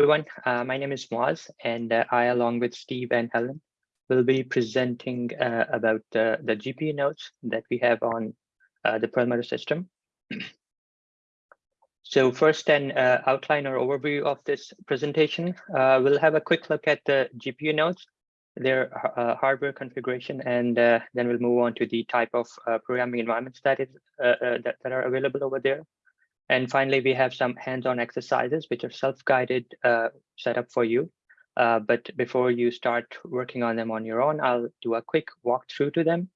everyone. Uh, my name is Moaz, and uh, I, along with Steve and Helen, will be presenting uh, about the GPU nodes that we have on uh, the Perlmutter system. so first, an uh, outline or overview of this presentation. Uh, we'll have a quick look at the GPU nodes, their hardware configuration, and then we'll move on to the type of programming environments that is that, that are available over there. And finally, we have some hands-on exercises, which are self-guided uh, set up for you. Uh, but before you start working on them on your own, I'll do a quick walkthrough to them.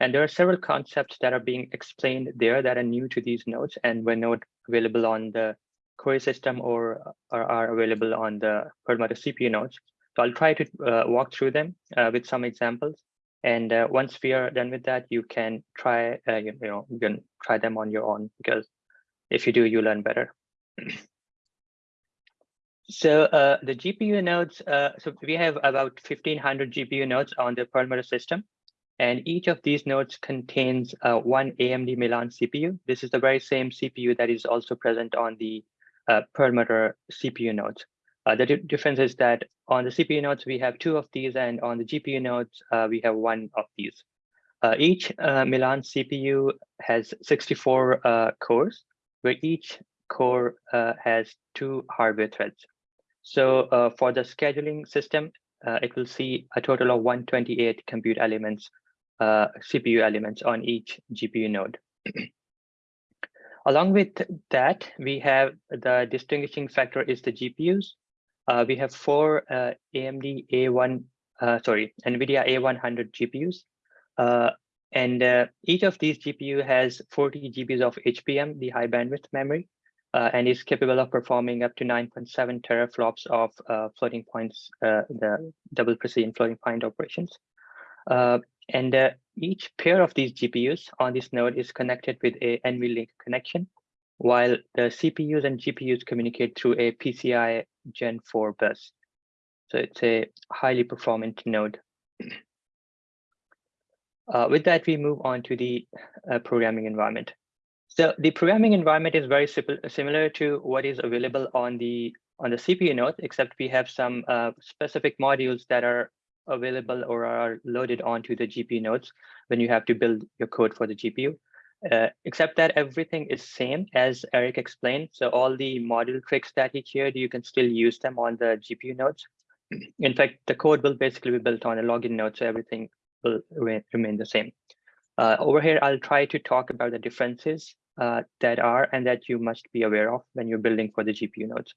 And there are several concepts that are being explained there that are new to these nodes and were not available on the Cori system or, or are available on the Perlmutter CPU nodes. So I'll try to uh, walk through them uh, with some examples. And uh, once we are done with that, you can try, uh, you, you know, you can try them on your own because if you do, you learn better. so uh, the GPU nodes, uh, so we have about 1500 GPU nodes on the Perlmutter system. And each of these nodes contains uh, one AMD Milan CPU. This is the very same CPU that is also present on the uh, Perlmutter CPU nodes. Uh, the difference is that on the CPU nodes, we have two of these, and on the GPU nodes, uh, we have one of these. Uh, each uh, Milan CPU has 64 uh, cores, where each core uh, has two hardware threads. So uh, for the scheduling system, uh, it will see a total of 128 compute elements, uh, CPU elements on each GPU node. Along with that, we have the distinguishing factor is the GPUs. Uh, we have four uh, AMD A1, sorry, NVIDIA A100 GPUs. And uh, each of these GPU has 40 GBs of HBM, the high bandwidth memory, uh, and is capable of performing up to 9.7 teraflops of uh, floating points, uh, the double precision floating point operations. Uh, and uh, each pair of these GPUs on this node is connected with a NVLink connection, while the CPUs and GPUs communicate through a PCI Gen 4 bus. So it's a highly performant node. Uh, with that, we move on to the uh, programming environment. So the programming environment is very similar to what is available on the on the CPU node, except we have some uh, specific modules that are available or are loaded onto the GPU nodes when you have to build your code for the GPU. Uh, except that everything is same as Eric explained. So all the module tricks that he shared, you can still use them on the GPU nodes. In fact, the code will basically be built on a login node, so everything will remain the same. Uh, over here, I'll try to talk about the differences uh, that are and that you must be aware of when you're building for the GPU nodes.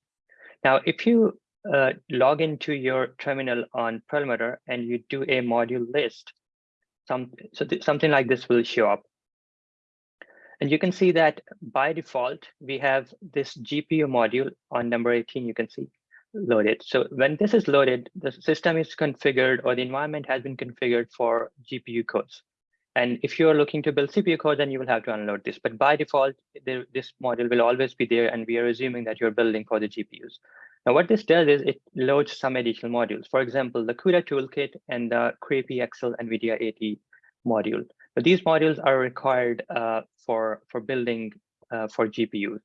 Now, if you uh, log into your terminal on Perlmutter and you do a module list, some, so something like this will show up. And you can see that by default, we have this GPU module on number 18, you can see loaded. So when this is loaded, the system is configured or the environment has been configured for GPU codes. And if you're looking to build CPU code, then you will have to unload this. But by default, there, this module will always be there, and we are assuming that you're building for the GPUs. Now, what this does is it loads some additional modules. For example, the CUDA toolkit and the craype-accel NVIDIA AT module. But these modules are required uh, for, for building uh, for GPUs.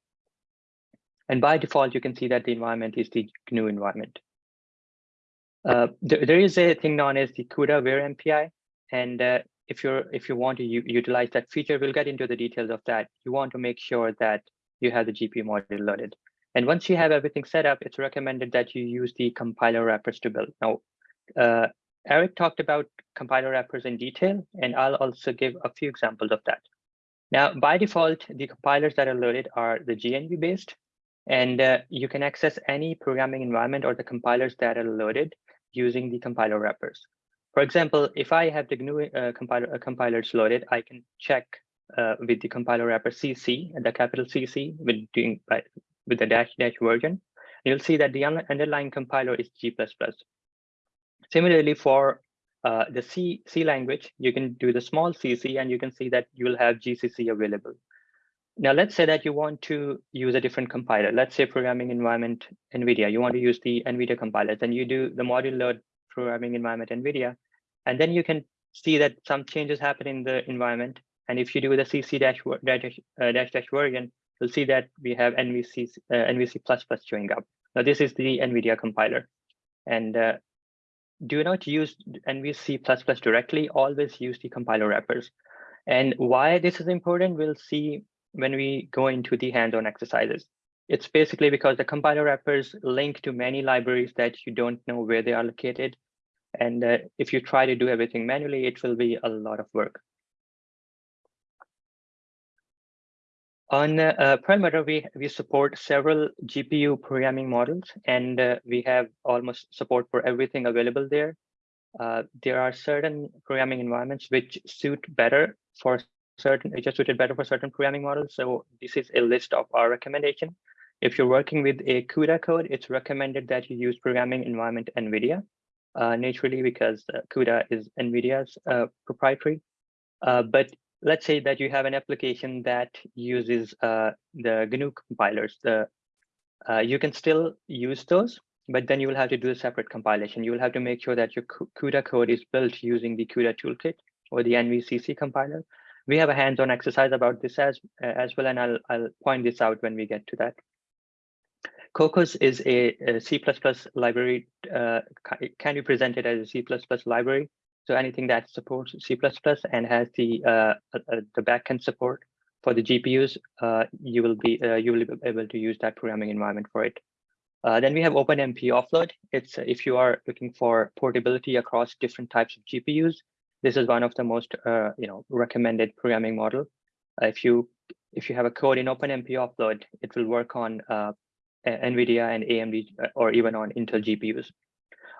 And by default, you can see that the environment is the GNU environment. Uh, there, there is a thing known as the CUDA aware MPI. And uh, if you're if you want to utilize that feature, we'll get into the details of that. You want to make sure that you have the GPU module loaded. And once you have everything set up, it's recommended that you use the compiler wrappers to build. Now, uh, Eric talked about compiler wrappers in detail, and I'll also give a few examples of that. Now, by default, the compilers that are loaded are the GNU based, and uh, you can access any programming environment or the compilers that are loaded using the compiler wrappers. For example, if I have the GNU uh, compiler, uh, compilers loaded, I can check uh, with the compiler wrapper CC the capital CC with doing by, with the dash dash version. You'll see that the underlying compiler is G++. Similarly, for uh, the C, C language, you can do the small cc and you can see that you will have GCC available. Now, let's say that you want to use a different compiler. Let's say programming environment NVIDIA. You want to use the NVIDIA compiler. Then you do the module load programming environment NVIDIA. And then you can see that some changes happen in the environment. And if you do the CC dash dash, uh, dash, dash version, you'll see that we have NVC, uh, NVC++ showing up. Now this is the NVIDIA compiler. And uh, do not use NVC++ directly, always use the compiler wrappers. And why this is important, we'll see when we go into the hands-on exercises. It's basically because the compiler wrappers link to many libraries that you don't know where they are located. And uh, if you try to do everything manually, it will be a lot of work. On uh, Perlmutter, we, we support several GPU programming models, and uh, we have almost support for everything available there. Uh, there are certain programming environments which suit better for certain, which are suited better for certain programming models. So this is a list of our recommendation. If you're working with a CUDA code, it's recommended that you use programming environment NVIDIA uh, naturally because uh, CUDA is NVIDIA's uh, proprietary. Uh, but let's say that you have an application that uses uh, the GNU compilers. The uh, You can still use those, but then you will have to do a separate compilation. You will have to make sure that your CUDA code is built using the CUDA toolkit or the NVCC compiler. We have a hands-on exercise about this as, as well, and I'll, I'll point this out when we get to that. Kokkos is a, a C++ library, uh, can be presented as a C++ library. So anything that supports C++ and has the uh, uh, uh, the backend support for the GPUs, uh, you will be uh, you will be able to use that programming environment for it. Uh, then we have OpenMP offload. It's if you are looking for portability across different types of GPUs, this is one of the most you know recommended programming model. if you if you have a code in OpenMP offload, it will work on NVIDIA and AMD uh, or even on Intel GPUs.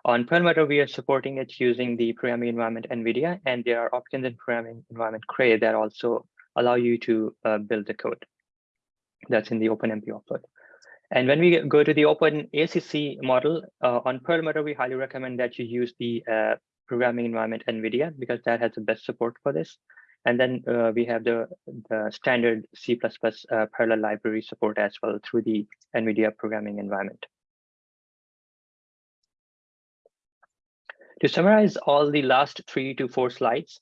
On Perlmutter, we are supporting it using the programming environment NVIDIA, and there are options in programming environment Cray that also allow you to uh, build the code. That's in the OpenMP offload. And when we go to the Open ACC model uh, on Perlmutter, we highly recommend that you use the uh, programming environment NVIDIA because that has the best support for this. And then uh, we have the, the standard C++ uh, parallel library support as well through the NVIDIA programming environment. To summarize all the last three to four slides,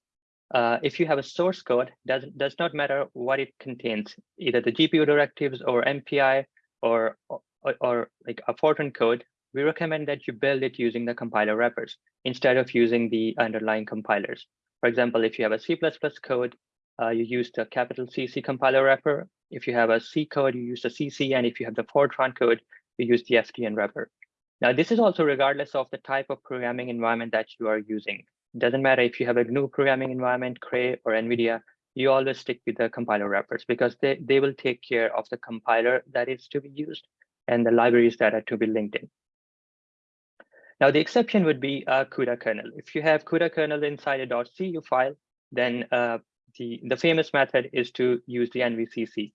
uh, if you have a source code, does, does not matter what it contains, either the GPU directives or MPI or, or, or like a Fortran code, we recommend that you build it using the compiler wrappers instead of using the underlying compilers. For example, if you have a C++ code, uh, you use the capital CC compiler wrapper. If you have a C code, you use the CC. And if you have the Fortran code, you use the ftn wrapper. Now, this is also regardless of the type of programming environment that you are using. It doesn't matter if you have a GNU programming environment, Cray, or NVIDIA, you always stick with the compiler wrappers because they, they will take care of the compiler that is to be used and the libraries that are to be linked in. Now, the exception would be a CUDA kernel. If you have CUDA kernel inside a .cu file, then uh, the, the famous method is to use the NVCC.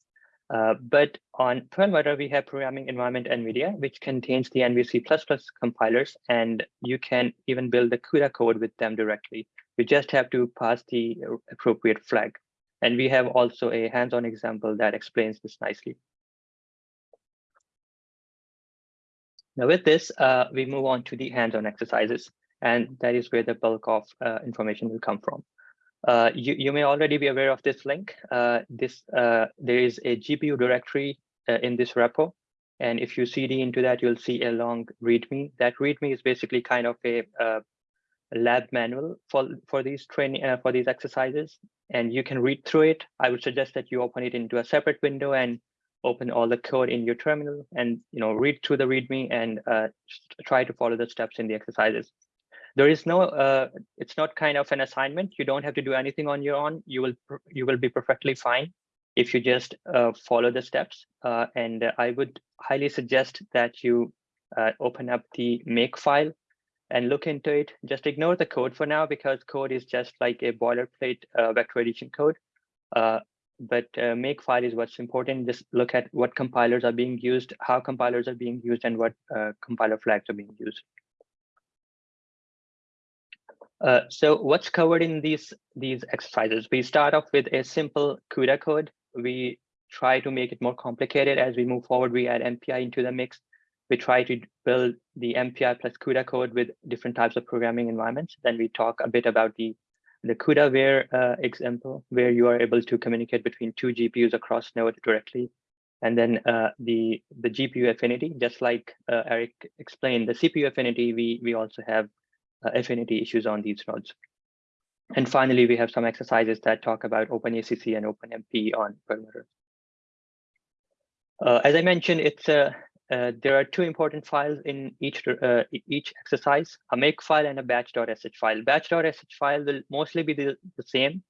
Uh, but on Perlmutter, we have programming environment NVIDIA, which contains the NVC++ compilers, and you can even build the CUDA code with them directly. You just have to pass the appropriate flag. And we have also a hands-on example that explains this nicely. Now with this, uh, we move on to the hands-on exercises, and that is where the bulk of uh, information will come from. Uh, you, you may already be aware of this link. Uh, this uh, There is a GPU directory uh, in this repo, and if you cd into that, you'll see a long README. That README is basically kind of a, lab manual for, for these training for these exercises, and you can read through it. I would suggest that you open it into a separate window and open all the code in your terminal and you know read through the README and uh, try to follow the steps in the exercises. There is no, uh, it's not kind of an assignment. You don't have to do anything on your own. You will you will be perfectly fine if you just uh, follow the steps. Uh, and I would highly suggest that you uh, open up the make file and look into it. Just ignore the code for now because code is just like a boilerplate uh, vector addition code but uh, make file is what's important. Just look at what compilers are being used, how compilers are being used, and what uh, compiler flags are being used. Uh, so what's covered in these these exercises? We start off with a simple CUDA code. We try to make it more complicated as we move forward. We add MPI into the mix. We try to build the MPI plus CUDA code with different types of programming environments. Then we talk a bit about the the CUDA uh, example, where you are able to communicate between two GPUs across node directly. And then uh, the, the GPU affinity, just like uh, Eric explained, the CPU affinity, we, we also have uh, affinity issues on these nodes. And finally, we have some exercises that talk about OpenACC and OpenMP on Perlmutter. Uh, as I mentioned, it's a uh, there are two important files in each uh, each exercise, a make file and a batch.sh file. Batch.sh file will mostly be the, the same,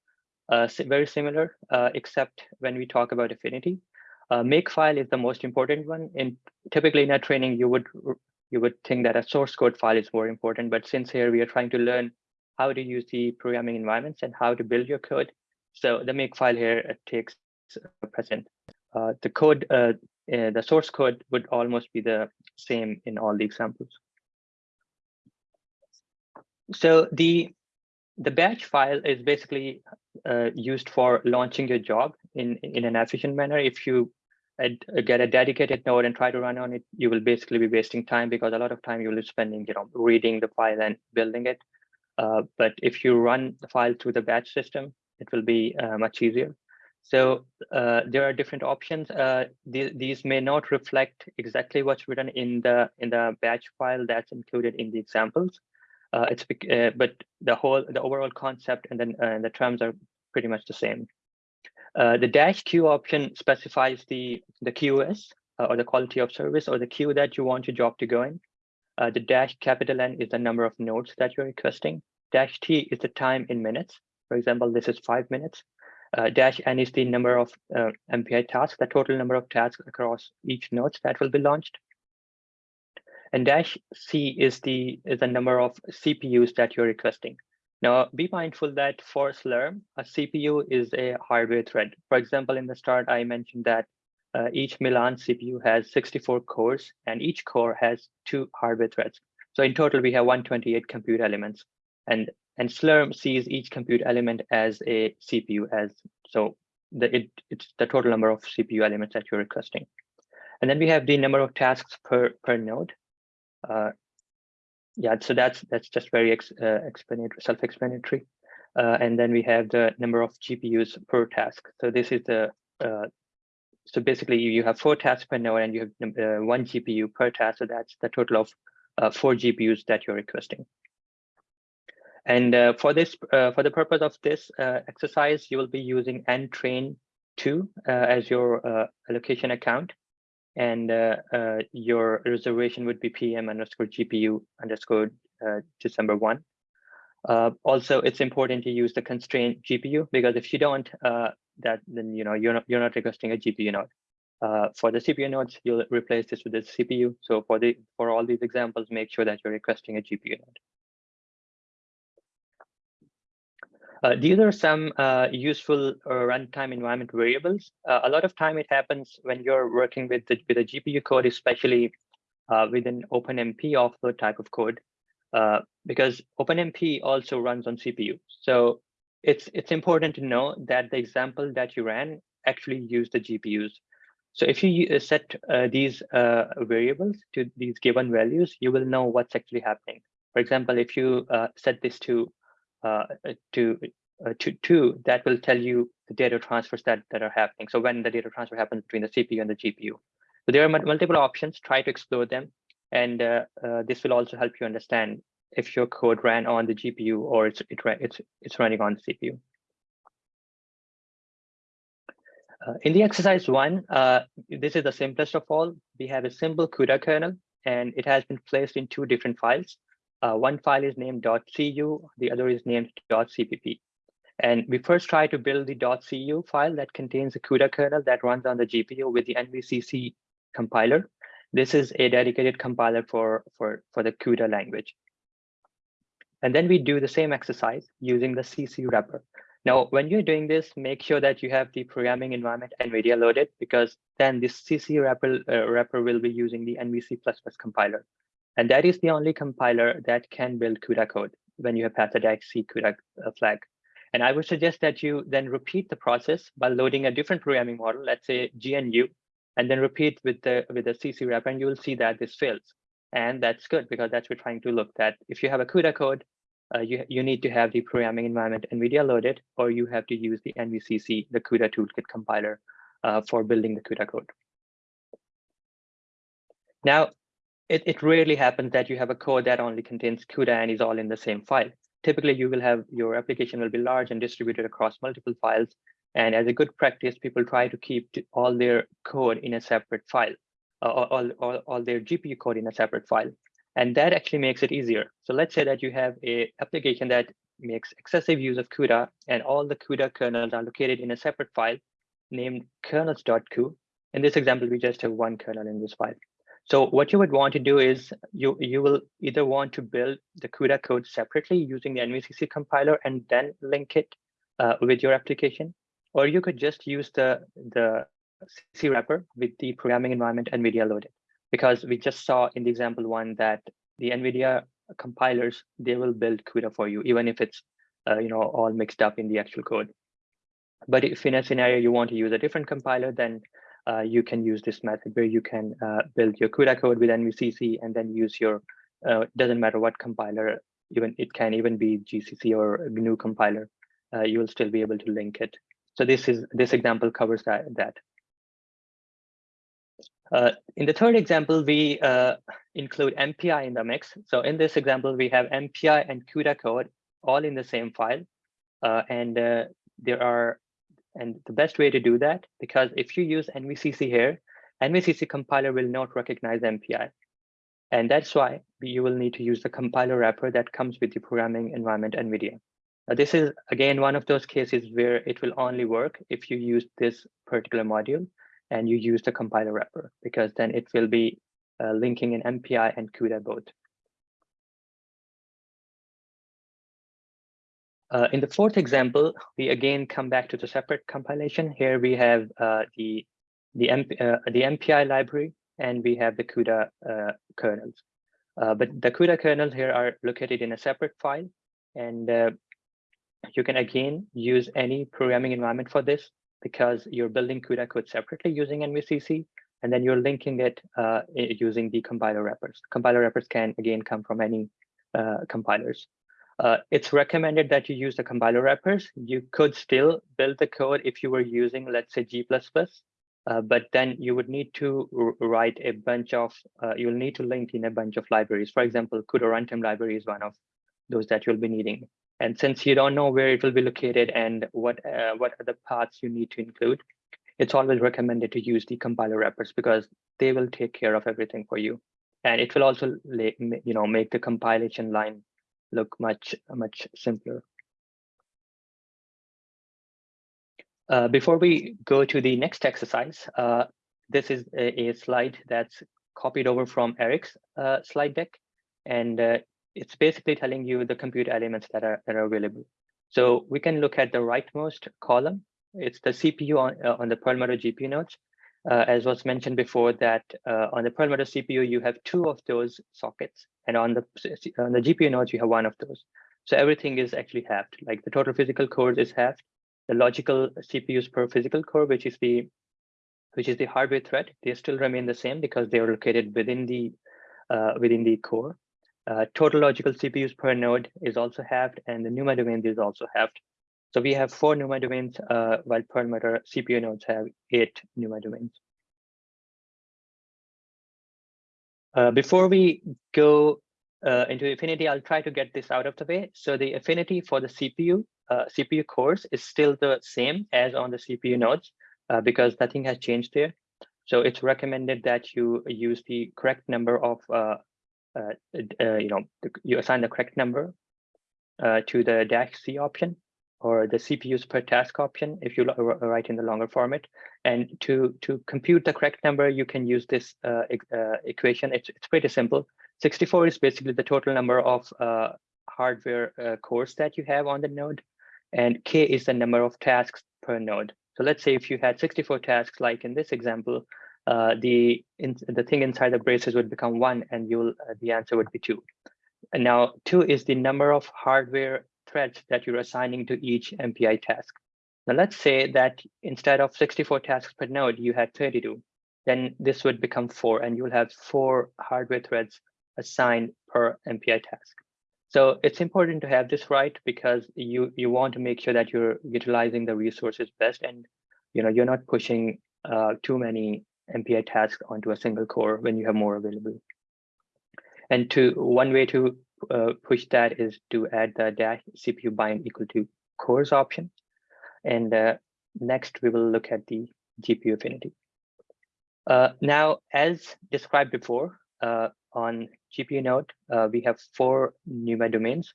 uh, very similar, uh, except when we talk about affinity. Uh, make file is the most important one. In typically in a training, you would you would think that a source code file is more important, but since here we are trying to learn how to use the programming environments and how to build your code, so the make file here takes present. the code uh, the source code would almost be the same in all the examples. So the the batch file is basically uh, used for launching your job in in an efficient manner. If you get a dedicated node and try to run on it, you will basically be wasting time because a lot of time you will be spending, you know, reading the file and building it. Uh, but if you run the file through the batch system, it will be uh, much easier. So uh, there are different options. Uh, th these may not reflect exactly what's written in the in the batch file that's included in the examples. Uh, it's uh, but the whole the overall concept and then uh, the terms are pretty much the same. Uh, the dash queue option specifies the the QoS or the quality of service or the queue that you want your job to go in. the dash capital N is the number of nodes that you're requesting. Dash T is the time in minutes. For example, this is five minutes. Uh, dash n is the number of uh, MPI tasks, the total number of tasks across each node that will be launched. And dash C is the is the number of CPUs that you're requesting. Now, be mindful that for Slurm, a CPU is a hardware thread. For example, in the start, I mentioned that uh, each Milan CPU has 64 cores, and each core has two hardware threads. So in total, we have 128 compute elements. And and Slurm sees each compute element as a CPU as so the it, it's the total number of CPU elements that you're requesting. And then we have the number of tasks per per node. Uh, yeah, so that's that's just very ex, uh, explanatory, self-explanatory. Uh, and then we have the number of GPUs per task. So this is the uh, so basically you have four tasks per node and you have uh, one GPU per task. So that's the total of uh, four GPUs that you're requesting. And uh, for this, uh, for the purpose of this uh, exercise, you will be using ntrain2 uh, as your uh, allocation account. And uh, your reservation would be PM underscore GPU underscore December 1. also, it's important to use the constraint GPU because if you don't, that then you know you're not you're not requesting a GPU node. for the CPU nodes, you'll replace this with the CPU. So for the for all these examples, make sure that you're requesting a GPU node. Uh, these are some uh, useful uh, runtime environment variables. Uh, a lot of time it happens when you're working with the, with a GPU code, especially uh, with an OpenMP offload type of code, uh, because OpenMP also runs on CPU. So it's it's important to know that the example that you ran actually used the GPUs. So if you set these variables to these given values, you will know what's actually happening. For example, if you set this to to uh, to two, that will tell you the data transfers that, that are happening. So when the data transfer happens between the CPU and the GPU. So there are multiple options, try to explore them. And uh, uh, this will also help you understand if your code ran on the GPU or it's, it, it's, it's running on the CPU. Uh, in the exercise one, uh, this is the simplest of all. We have a simple CUDA kernel, and it has been placed in two different files. Uh, one file is named .cu, the other is named .cpp. And we first try to build the .cu file that contains a CUDA kernel that runs on the GPU with the NVCC compiler. This is a dedicated compiler for, for, for the CUDA language. And then we do the same exercise using the CC wrapper. Now, when you're doing this, make sure that you have the programming environment NVIDIA loaded, because then this CC wrapper, uh, wrapper will be using the NVC++ compiler. And that is the only compiler that can build CUDA code when you have passed the .c CUDA uh, flag. And I would suggest that you then repeat the process by loading a different programming model, let's say GNU, and then repeat with the with the CC wrapper, and you will see that this fails. And that's good because that's what we're trying to look at. If you have a CUDA code, uh, you, you need to have the programming environment NVIDIA loaded, or you have to use the NVCC, the CUDA toolkit compiler uh, for building the CUDA code. Now, it, it rarely happens that you have a code that only contains CUDA and is all in the same file. Typically, you will have your application will be large and distributed across multiple files. And as a good practice, people try to keep all their code in a separate file, uh, all, all, all their GPU code in a separate file. And that actually makes it easier. So let's say that you have a application that makes excessive use of CUDA and all the CUDA kernels are located in a separate file named kernels.cu. In this example, we just have one kernel in this file. So what you would want to do is you, you will either want to build the CUDA code separately using the NVCC compiler and then link it uh, with your application, or you could just use the, the C wrapper with the programming environment NVIDIA loaded. Because we just saw in the example one that the NVIDIA compilers, they will build CUDA for you, even if it's uh, you know all mixed up in the actual code. But if in a scenario you want to use a different compiler, then uh, you can use this method where you can uh, build your CUDA code with NVCC and then use your, uh, doesn't matter what compiler, even it can even be GCC or GNU compiler, uh, you will still be able to link it. So this is this example covers that. that. Uh, in the third example, we uh, include MPI in the mix. So in this example, we have MPI and CUDA code all in the same file. and there are and the best way to do that, because if you use NVCC here, NVCC compiler will not recognize MPI. And that's why you will need to use the compiler wrapper that comes with the programming environment NVIDIA. Now, this is, again, one of those cases where it will only work if you use this particular module and you use the compiler wrapper, because then it will be uh, linking in MPI and CUDA both. Uh, in the fourth example, we again come back to the separate compilation. Here we have uh, the the, MP, uh, the MPI library and we have the CUDA uh, kernels. Uh, but the CUDA kernels here are located in a separate file, and uh, you can again use any programming environment for this because you're building CUDA code separately using NVCC, and then you're linking it using the compiler wrappers. Compiler wrappers can again come from any compilers. Uh, it's recommended that you use the compiler wrappers. You could still build the code if you were using, let's say, G++, uh, but then you would need to write a bunch of, uh, you'll need to link in a bunch of libraries. For example, CUDA runtime library is one of those that you'll be needing. And since you don't know where it will be located and what uh, what the paths you need to include, it's always recommended to use the compiler wrappers because they will take care of everything for you. And it will also you know, make the compilation line look much, much simpler. Uh, before we go to the next exercise, uh, this is a, a, slide that's copied over from Eric's uh, slide deck, and uh, it's basically telling you the compute elements that are, that are available. So we can look at the rightmost column. It's the CPU on, uh, on the Perlmutter GPU nodes. Uh, as was mentioned before that on the Perlmutter CPU, you have two of those sockets and on the on the GPU nodes, you have one of those. So everything is actually halved. Like the total physical cores is halved. The logical CPUs per physical core, which is the which is the hardware thread, they still remain the same because they are located within the uh, within the core. Uh, total logical CPUs per node is also halved, and the NUMA domain is also halved. So we have four NUMA domains, uh, while Perlmutter CPU nodes have eight NUMA domains. Uh, before we go uh, into affinity, I'll try to get this out of the way. So the affinity for the CPU, uh, CPU cores is still the same as on the CPU nodes uh, because nothing has changed there. So it's recommended that you use the correct number of, uh, you know, you assign the correct number to the dash C option or the CPUs per task option if you write in the longer format. And to, to compute the correct number, you can use this uh, uh, equation. It's, it's pretty simple. 64 is basically the total number of uh, hardware uh, cores that you have on the node. And K is the number of tasks per node. So let's say if you had 64 tasks, like in this example, uh, the in, the thing inside the braces would become one and you'll uh, the answer would be two. And now two is the number of hardware threads that you're assigning to each MPI task. Now let's say that instead of 64 tasks per node, you had 32, then this would become four and you'll have four hardware threads assigned per MPI task. So it's important to have this right because you, you want to make sure that you're utilizing the resources best and you know, you're not pushing uh, too many MPI tasks onto a single core when you have more available. And to one way to uh, push that is to add the dash CPU bind equal to cores option. And uh, next, we will look at the GPU affinity. Uh, now, as described before, uh, on GPU node, uh, we have four NUMA domains,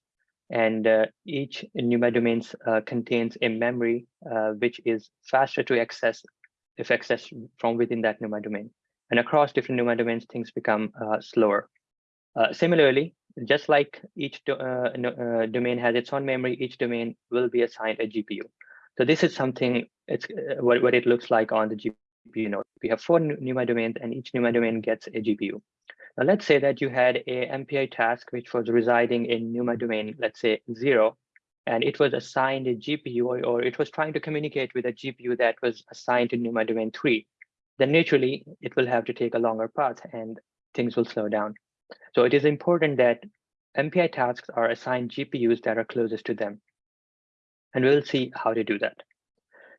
and uh, each NUMA domains contains a memory which is faster to access if accessed from within that NUMA domain. And across different NUMA domains, things become slower. similarly, just like each uh, uh, domain has its own memory, each domain will be assigned a GPU. So this is something it's uh, what, what it looks like on the GPU node. We have four NUMA domains and each NUMA domain gets a GPU. Now let's say that you had a MPI task which was residing in NUMA domain, let's say zero, and it was assigned a GPU or, or it was trying to communicate with a GPU that was assigned to NUMA domain three, then naturally it will have to take a longer path and things will slow down. So it is important that MPI tasks are assigned GPUs that are closest to them. And we'll see how to do that.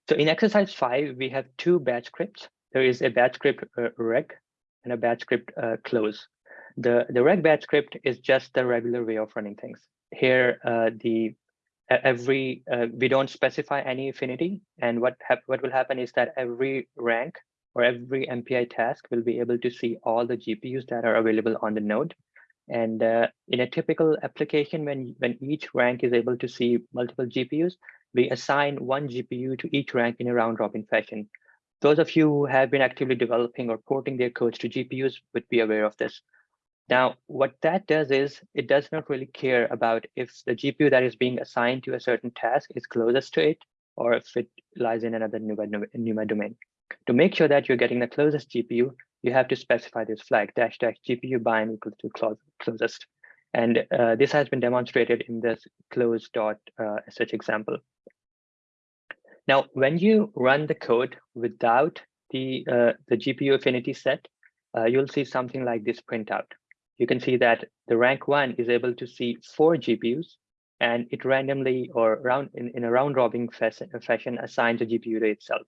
So in exercise five, we have two batch scripts. There is a batch script uh, reg and a batch script uh, close. The, the reg batch script is just the regular way of running things. Here, uh, the every uh, we don't specify any affinity, and what what will happen is that every rank or every MPI task will be able to see all the GPUs that are available on the node. And uh, in a typical application, when, when each rank is able to see multiple GPUs, we assign one GPU to each rank in a round robin fashion. Those of you who have been actively developing or porting their codes to GPUs would be aware of this. Now, what that does is it does not really care about if the GPU that is being assigned to a certain task is closest to it or if it lies in another NUMA, NUMA domain. To make sure that you're getting the closest GPU, you have to specify this flag dash dash GPU bind equal to close, closest. And uh, this has been demonstrated in this close dot uh, such example. Now, when you run the code without the, uh, the GPU affinity set, uh, you'll see something like this printout. You can see that the rank one is able to see four GPUs and it randomly or round in, in a round robin fashion assigns a GPU to itself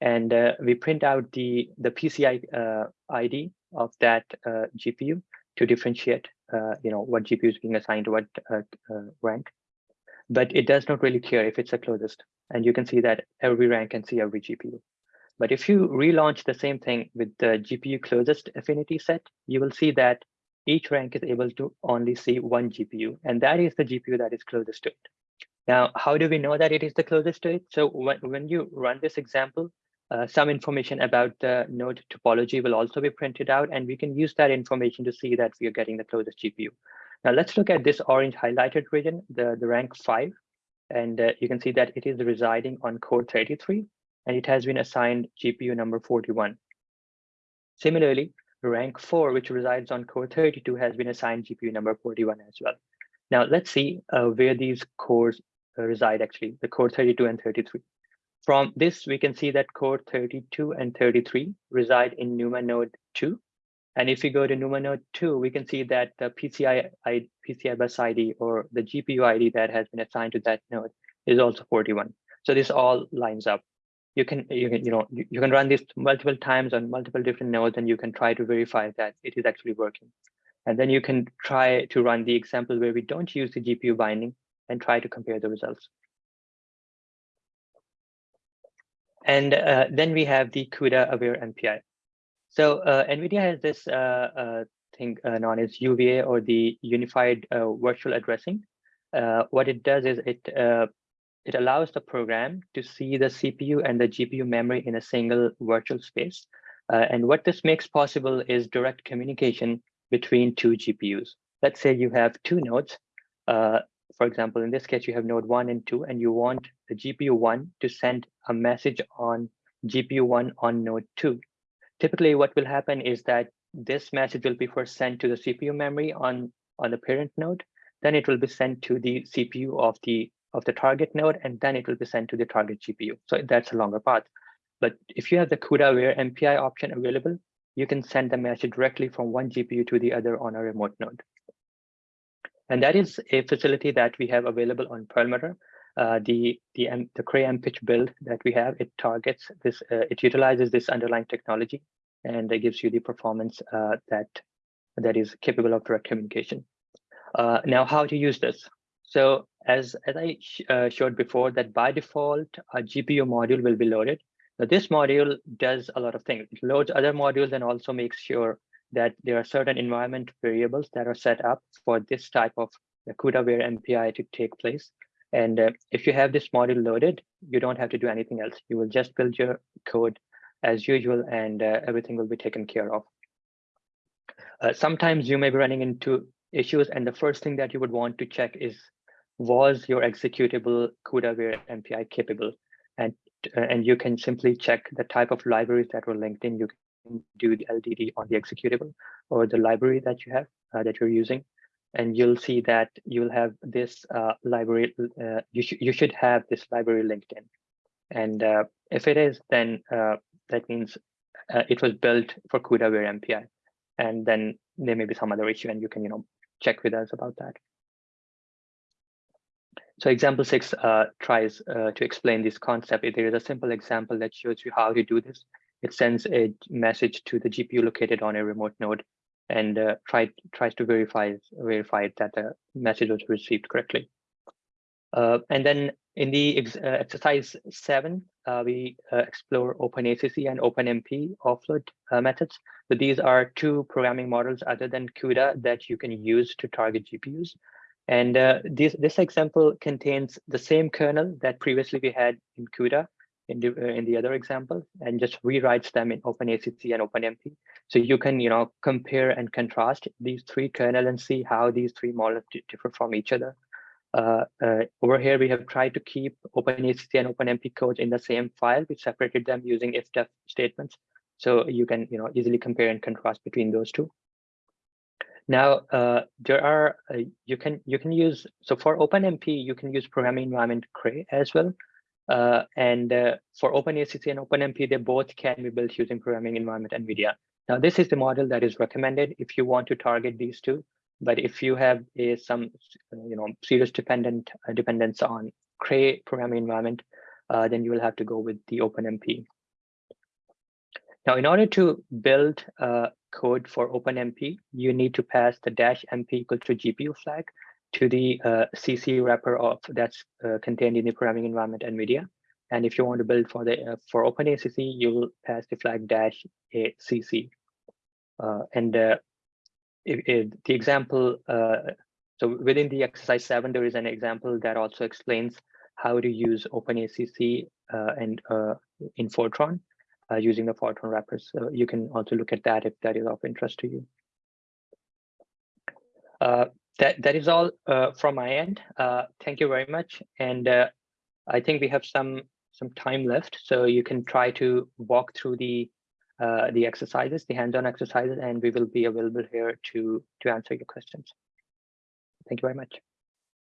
and uh, we print out the the PCI uh, ID of that uh, GPU to differentiate, uh, you know, what GPU is being assigned to what uh, uh, rank. But it does not really care if it's the closest, and you can see that every rank can see every GPU. But if you relaunch the same thing with the GPU closest affinity set, you will see that each rank is able to only see one GPU, and that is the GPU that is closest to it. Now, how do we know that it is the closest to it? So when, when you run this example, uh, some information about the node topology will also be printed out, and we can use that information to see that we are getting the closest GPU. Now let's look at this orange highlighted region, the, the rank five, and uh, you can see that it is residing on core 33, and it has been assigned GPU number 41. Similarly, rank four, which resides on core 32, has been assigned GPU number 41 as well. Now let's see uh, where these cores uh, reside actually, the core 32 and 33. From this, we can see that core 32 and 33 reside in NUMA node 2. And if we go to NUMA node 2, we can see that the PCI, PCI bus ID or the GPU ID that has been assigned to that node is also 41. So this all lines up. You can, you can, you know, you, you can run this multiple times on multiple different nodes, and you can try to verify that it is actually working. And then you can try to run the example where we don't use the GPU binding and try to compare the results. And uh, then we have the CUDA aware MPI. So uh, NVIDIA has this uh, uh thing uh, known as UVA or the Unified uh, Virtual Addressing. what it does is it it allows the program to see the CPU and the GPU memory in a single virtual space. and what this makes possible is direct communication between two GPUs. Let's say you have two nodes for example, in this case, you have node one and two, and you want the GPU one to send a message on GPU one on node two. Typically, what will happen is that this message will be first sent to the CPU memory on, on the parent node, then it will be sent to the CPU of the of the target node, and then it will be sent to the target GPU. So that's a longer path. But if you have the CUDA aware MPI option available, you can send the message directly from one GPU to the other on a remote node. And that is a facility that we have available on Perlmutter. Uh, the the the Cray MPICH build that we have, it targets this, uh, it utilizes this underlying technology, and it gives you the performance uh, that that is capable of direct communication. Uh, now, how to use this? So as, as I sh uh, showed before that by default, a GPU module will be loaded. Now this module does a lot of things. It loads other modules and also makes sure that there are certain environment variables that are set up for this type of CUDA-aware MPI to take place. And uh, if you have this module loaded, you don't have to do anything else. You will just build your code as usual and uh, everything will be taken care of. Uh, sometimes you may be running into issues and the first thing that you would want to check is was your executable CUDA-aware MPI capable? And, uh, and you can simply check the type of libraries that were linked in. You do the LDD on the executable or the library that you have uh, that you're using. And you'll see that you'll have this uh, library, uh, you, sh you should have this library linked in. And uh, if it is, then uh, that means it was built for CUDA-aware MPI. And then there may be some other issue and you can, you know, check with us about that. So example six uh, tries uh, to explain this concept. There is a simple example that shows you how to do this. It sends a message to the GPU located on a remote node and uh, try, tries to verify, verify that the message was received correctly. Uh, and then in the ex uh, exercise seven, uh, we explore OpenACC and OpenMP offload methods. So these are two programming models other than CUDA that you can use to target GPUs. And uh, this, this example contains the same kernel that previously we had in CUDA in the, uh, in the other example and just rewrites them in OpenACC and OpenMP. So you can, you know, compare and contrast these three kernel and see how these three models differ from each other. Uh, uh, over here, we have tried to keep OpenACC and OpenMP code in the same file. We separated them using if-def statements. So you can, you know, easily compare and contrast between those two. Now, uh, there are, uh, you can you can use, so for OpenMP, you can use programming environment Cray as well. Uh, and uh, for OpenACC and OpenMP, they both can be built using programming environment NVIDIA. Now, this is the model that is recommended if you want to target these two. But if you have a, some, you know, serious dependent uh, dependence on Cray programming environment, uh, then you will have to go with the OpenMP. Now, in order to build uh, code for OpenMP, you need to pass the dash MP equal to GPU flag to the uh, CC wrapper of that's uh, contained in the programming environment NVIDIA. And if you want to build for the uh, for OpenACC, you will pass the flag dash a CC. Uh, and uh, the example, so within the exercise seven, there is an example that also explains how to use OpenACC and in Fortran uh, using the Fortran wrappers. So you can also look at that if that is of interest to you. That that is all uh, from my end. Uh, thank you very much, and uh, I think we have some some time left, so you can try to walk through the uh, the exercises, the hands-on exercises, and we will be available here to to answer your questions. Thank you very much.